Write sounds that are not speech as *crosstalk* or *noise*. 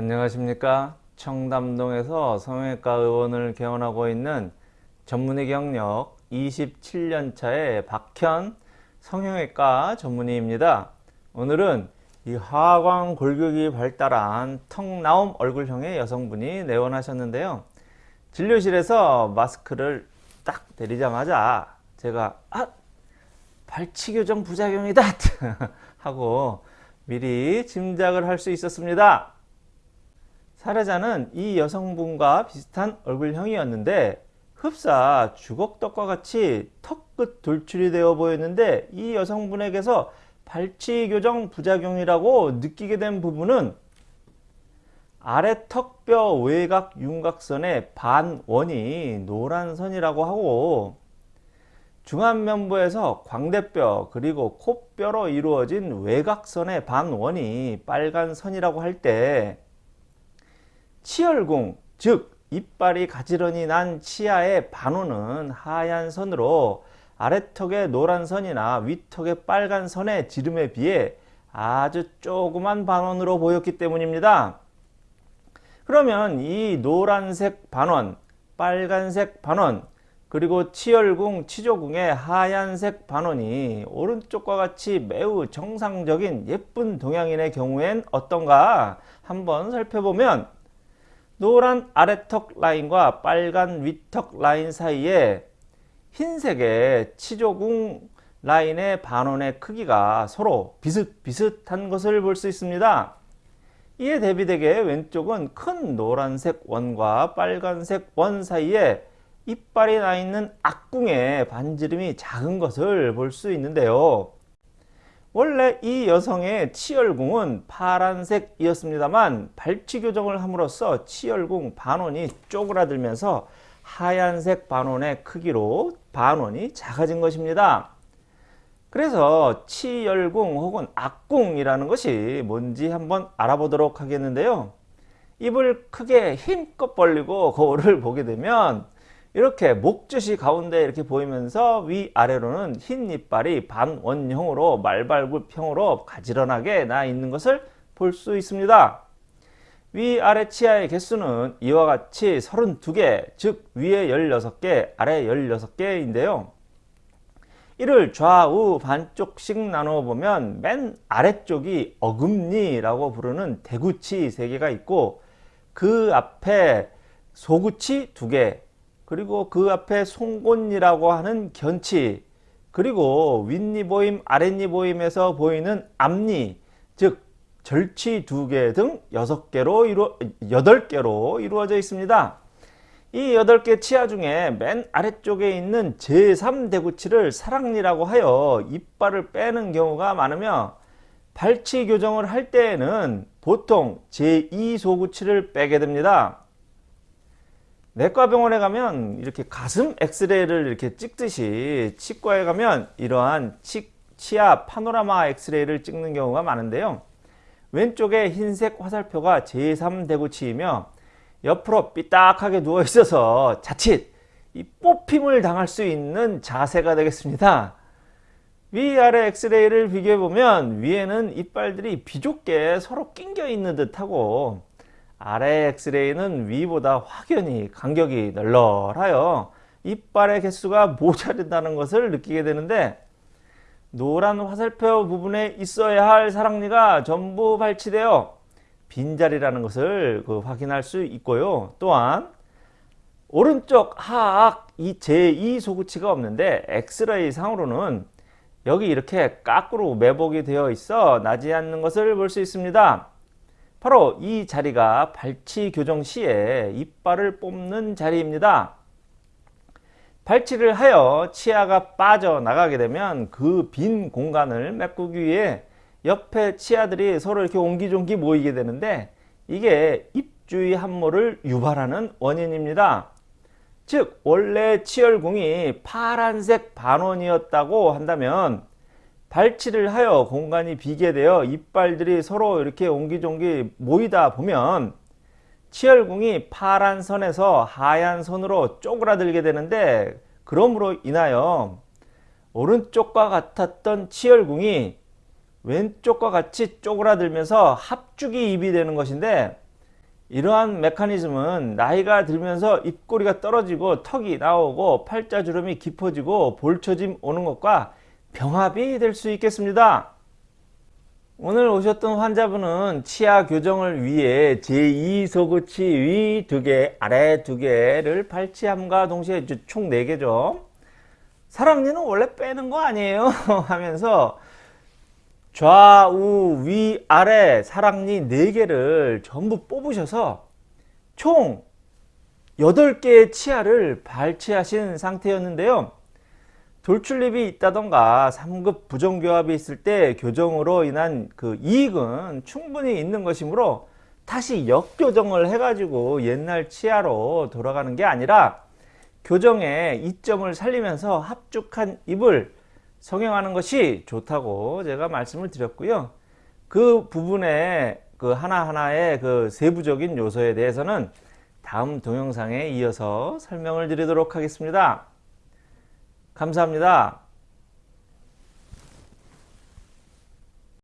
안녕하십니까? 청담동에서 성형외과 의원을 개원하고 있는 전문의 경력 27년차의 박현 성형외과 전문의입니다. 오늘은 이 하광 골격이 발달한 턱 나옴 얼굴형의 여성분이 내원하셨는데요. 진료실에서 마스크를 딱 내리자마자 제가 아 발치 교정 부작용이다! *laughs* 하고 미리 짐작을 할 수 있었습니다 사례자는 이 여성분과 비슷한 얼굴형이었는데 흡사 주걱턱과 같이 턱 끝 돌출이 되어 보였는데 이 여성분에게서 발치 교정 부작용이라고 느끼게 된 부분은 아래 턱뼈 외곽 윤곽선의 반원이 노란 선이라고 하고 중안면부에서 광대뼈 그리고 코뼈로 이루어진 외곽선의 반원이 빨간 선이라고 할때 치열궁 즉 이빨이 가지런히 난 치아의 반원은 하얀 선으로 아래턱의 노란 선이나 위턱의 빨간 선의 지름에 비해 아주 조그만 반원으로 보였기 때문입니다. 그러면 이 노란색 반원, 빨간색 반원, 그리고 치열궁, 치조궁의 하얀색 반원이 오른쪽과 같이 매우 정상적인 예쁜 동양인의 경우엔 어떤가 한번 살펴보면 노란 아래턱 라인과 빨간 위턱 라인 사이에 흰색의 치조궁 라인의 반원의 크기가 서로 비슷비슷한 것을 볼 수 있습니다. 이에 대비되게 왼쪽은 큰 노란색 원과 빨간색 원 사이에 이빨이 나 있는 악궁의 반지름이 작은 것을 볼 수 있는데요. 원래 이 여성의 치열궁은 파란색이었습니다만 발치 교정을 함으로써 치열궁 반원이 쪼그라들면서 하얀색 반원의 크기로 반원이 작아진 것입니다. 그래서 치열궁 혹은 악궁이라는 것이 뭔지 한번 알아보도록 하겠는데요. 입을 크게 힘껏 벌리고 거울을 보게 되면 이렇게 목젖이 가운데 이렇게 보이면서 위아래로는 흰 이빨이 반원형으로 말발굽형으로 가지런하게 나 있는 것을 볼 수 있습니다. 위아래 치아의 개수는 이와 같이 32개 즉 위에 16개 아래 16개인데요. 이를 좌우 반쪽씩 나누어 보면 맨 아래쪽이 어금니라고 부르는 대구치 3개가 있고 그 앞에 소구치 2개 그리고 그 앞에 송곳니라고 하는 견치 그리고 윗니 보임 아랫니 보임에서 보이는 앞니 즉 절치 두 개 등 여섯 개로 이루 여덟 개로 이루어져 있습니다. 이 여덟 개 치아 중에 맨 아래쪽에 있는 제3대구치를 사랑니라고 하여 이빨을 빼는 경우가 많으며 발치 교정을 할 때에는 보통 제2소구치를 빼게 됩니다. 내과 병원에 가면 이렇게 가슴 엑스레이를 이렇게 찍듯이 치과에 가면 이러한 치, 치아 파노라마 엑스레이를 찍는 경우가 많은데요. 왼쪽에 흰색 화살표가 제3대구치이며 옆으로 삐딱하게 누워 있어서 자칫 이 뽑힘을 당할 수 있는 자세가 되겠습니다. 위아래 엑스레이를 비교해 보면 위에는 이빨들이 비좁게 서로 낑겨 있는 듯하고 아래 엑스레이는 위보다 확연히 간격이 널널하여 이빨의 개수가 모자른다는 것을 느끼게 되는데 노란 화살표 부분에 있어야 할 사랑니가 전부 발치되어 빈자리라는 것을 그 확인할 수 있고요. 또한 오른쪽 하악 이 제2 소구치가 없는데 엑스레이 상으로는 여기 이렇게 까꾸로 매복이 되어 있어 나지 않는 것을 볼 수 있습니다. 바로 이 자리가 발치 교정 시에 이빨을 뽑는 자리입니다. 발치를 하여 치아가 빠져나가게 되면 그 빈 공간을 메꾸기 위해 옆에 치아들이 서로 이렇게 옹기종기 모이게 되는데 이게 입주위 함모를 유발하는 원인입니다. 즉 원래 치열궁이 파란색 반원이었다고 한다면 발치를 하여 공간이 비게 되어 이빨들이 서로 이렇게 옹기종기 모이다 보면 치열궁이 파란 선에서 하얀 선으로 쪼그라들게 되는데 그러므로 인하여 오른쪽과 같았던 치열궁이 왼쪽과 같이 쪼그라들면서 합죽이 입이 되는 것인데 이러한 메커니즘은 나이가 들면서 입꼬리가 떨어지고 턱이 나오고 팔자주름이 깊어지고 볼처짐 오는 것과 병합이 될 수 있겠습니다. 오늘 오셨던 환자분은 치아 교정을 위해 제2소구치 위두 개, 아래 두 개를 발치함과 동시에 총 4개죠. 사랑니는 원래 빼는 거 아니에요? *laughs* 하면서 좌우 위 아래 사랑니 4개를 전부 뽑으셔서 총 8개의 치아를 발치하신 상태였는데요. 돌출립이 있다던가 3급 부정교합이 있을 때 교정으로 인한 그 이익은 충분히 있는 것이므로 다시 역교정을 해가지고 옛날 치아로 돌아가는 게 아니라 교정의 이점을 살리면서 합죽한 입을 성형하는 것이 좋다고 제가 말씀을 드렸고요. 그 부분의 그 하나하나의 그 세부적인 요소에 대해서는 다음 동영상에 이어서 설명을 드리도록 하겠습니다. 감사합니다.